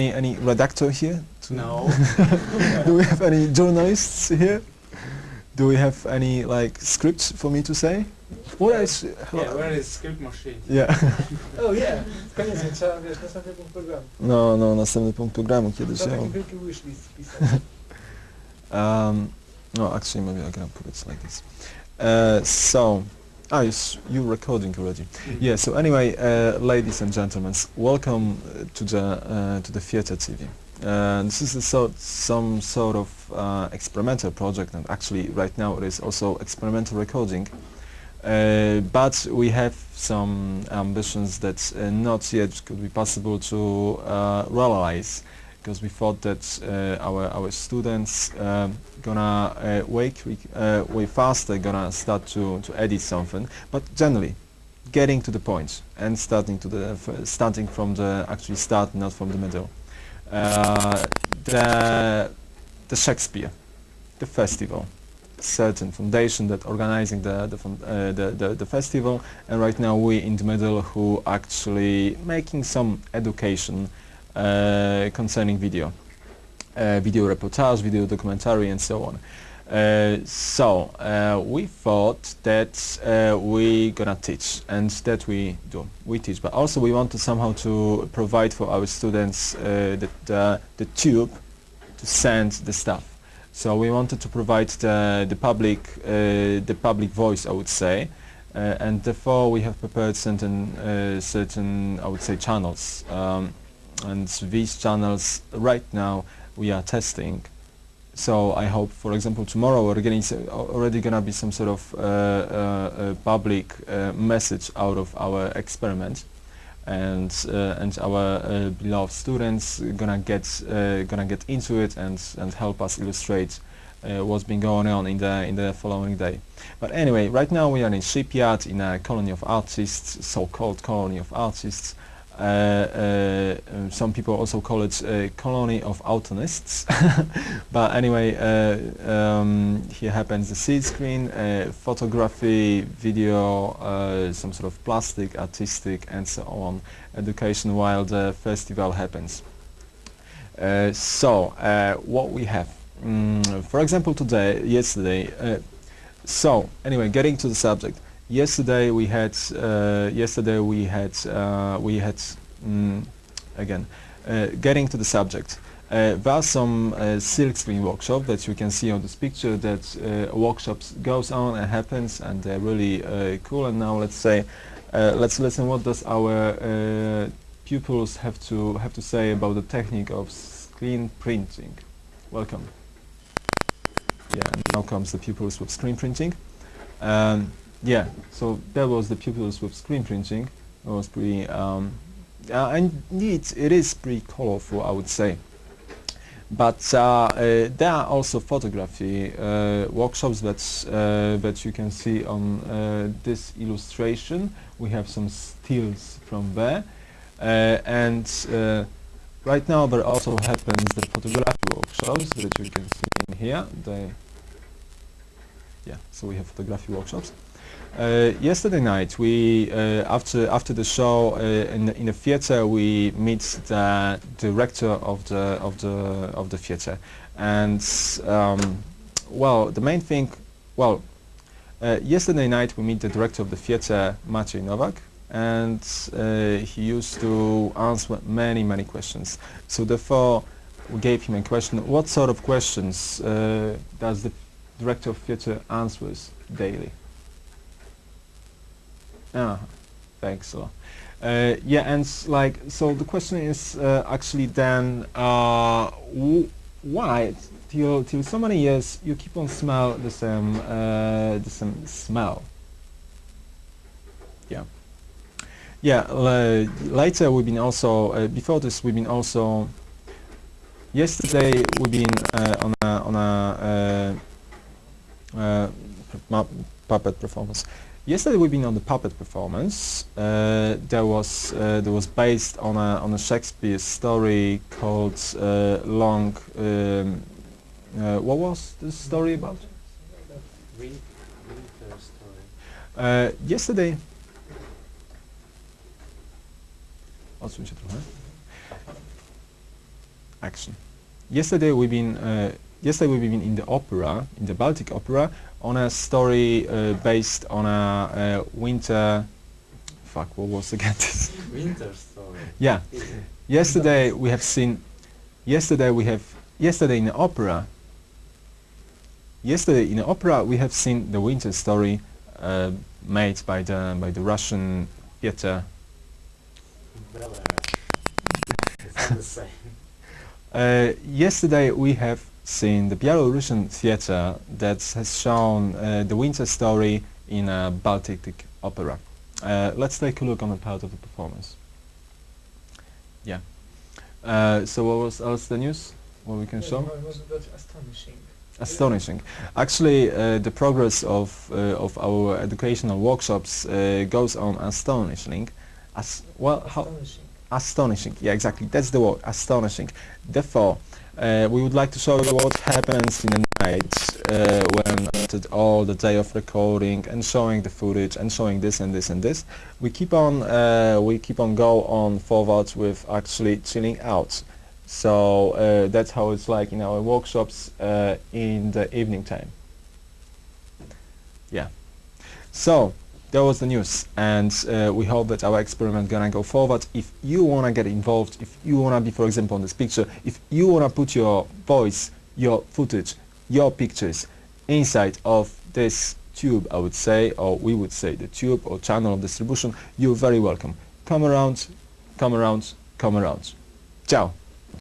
any any redactor here? to- No. Do we have any journalists here? Do we have any like scripts for me to say? What is? yeah, where is script machine? Yeah. Oh yeah, koniecznie trzeba, wiesz, następny punkt programu. No, no, następny punkt programu kiedyś. Trzeba ja taki mam. wielki wishlist wpisać. Um, no, actually, maybe I can put it like this. Uh, so, ah, you're recording already. Yeah. So anyway, uh, ladies and gentlemen, welcome to the uh, to the Theatre TV. Uh, this is sort, some sort of uh, experimental project, and actually, right now it is also experimental recording. Uh, but we have some ambitions that uh, not yet could be possible to realize because we thought that uh, our our students um, gonna uh, quick, uh, way faster gonna start to to edit something, but generally getting to the point and starting to the starting from the actually start, not from the middle. Uh, the the Shakespeare, the festival, certain foundation that organizing the the, uh, the the the festival, and right now we in the middle who actually making some education concerning video, uh, video reportage, video documentary, and so on. Uh, so uh, we thought that uh, we gonna teach, and that we do. We teach, but also we want to somehow to provide for our students uh, the, the the tube to send the stuff. So we wanted to provide the the public uh, the public voice, I would say, uh, and therefore we have prepared certain uh, certain I would say channels, um, and these channels right now we are testing. So I hope, for example, tomorrow we're getting already gonna be some sort of uh, uh, uh, public uh, message out of our experiment, and uh, and our beloved students gonna get gonna get into it and and help us illustrate uh, what's been going on in the in the following day. But anyway, right now we are in shipyard in a colony of artists, so-called colony of artists. Uh, uh, um, some people also call it a colony of autonists. but anyway, uh, um, here happens the silk screen, uh, photography, video, uh, some sort of plastic, artistic, and so on education while the festival happens. Uh, so, uh, what we have, mm, for example, today, yesterday. Uh, so, anyway, getting to the subject. Yesterday we had. Uh, yesterday we had. Uh, we had. Mm, again, uh, getting to the subject. Uh, there are some uh, silk screen workshop that you can see on this picture that uh, workshops goes on and happens and they're really uh, cool and now let's say let's listen what does our pupils have to have to say about the technique of screen printing. Welcome. Yeah, now comes the pupils with screen printing. Um, yeah, so that was the pupils with screen printing. It was pretty, um, uh, and indeed it is pretty colorful, I would say. But uh, uh, there are also photography uh, workshops that uh, that you can see on uh, this illustration. We have some stills from there, and right now there also happens the photography workshops that you can see in here. They, yeah, so we have photography workshops. Uh, yesterday night, we uh, after after the show uh, in the, in the theater, we meet the director of the of the of the theater, and um, well, the main thing, well, uh, yesterday night we meet the director of the theater, Maciej Nowak, and uh, he used to answer many many questions. So therefore, we gave him a question: What sort of questions uh, does the director of theater answers daily? Ah, thanks a lot. Uh, yeah, and like, so the question is uh, actually then, uh, why till till so many years you keep on smell the same uh, the same smell? Yeah. Yeah. later we've been also uh, before this we've been also. Yesterday we've been uh, on a on a puppet performance. Yesterday we've been on the puppet performance. Uh, there was uh, there was based on a on a Shakespeare story called uh, Long. Um, uh, what was this story about? Win- winter. Uh, yesterday. Action. Yesterday we've been uh, yesterday we've been in the opera, in the Baltic Opera, on a story uh, based on a uh, winter. Fuck, what was again this? Winter story. yeah. Yesterday we have seen. Yesterday we have. Yesterday in the opera. Yesterday in the opera we have seen the winter story uh, made by the by the Russian theater. Belarus. It's not the same. Uh, yesterday we have seen the Belarusian theater that has shown uh, the winter story in a Baltic opera. Uh, let's take a look on a part of the performance. Yeah. Uh, so what was else the news? What we can Yeah, show? It was astonishing. Astonishing. Actually, uh, the progress of uh, of our educational workshops uh, goes on astonishing. As well, how Astonishing. Yeah, exactly. That's the word. Astonishing. Therefore, uh, we would like to show you what happens in the night uh, when after all the day of recording and showing the footage and showing this and this and this. We keep on. Uh, we keep on go on forward with actually chilling out. So uh, that's how it's like in our workshops uh, in the evening time. Yeah. So that was the news, and uh, we hope that our experiment gonna go forward. If you wanna get involved, if you wanna be, for example, on this picture, if you wanna put your voice, your footage, your pictures inside of this tube, I would say, or we would say the tube or channel of distribution, you're very welcome. Come around, come around, come around. Ciao.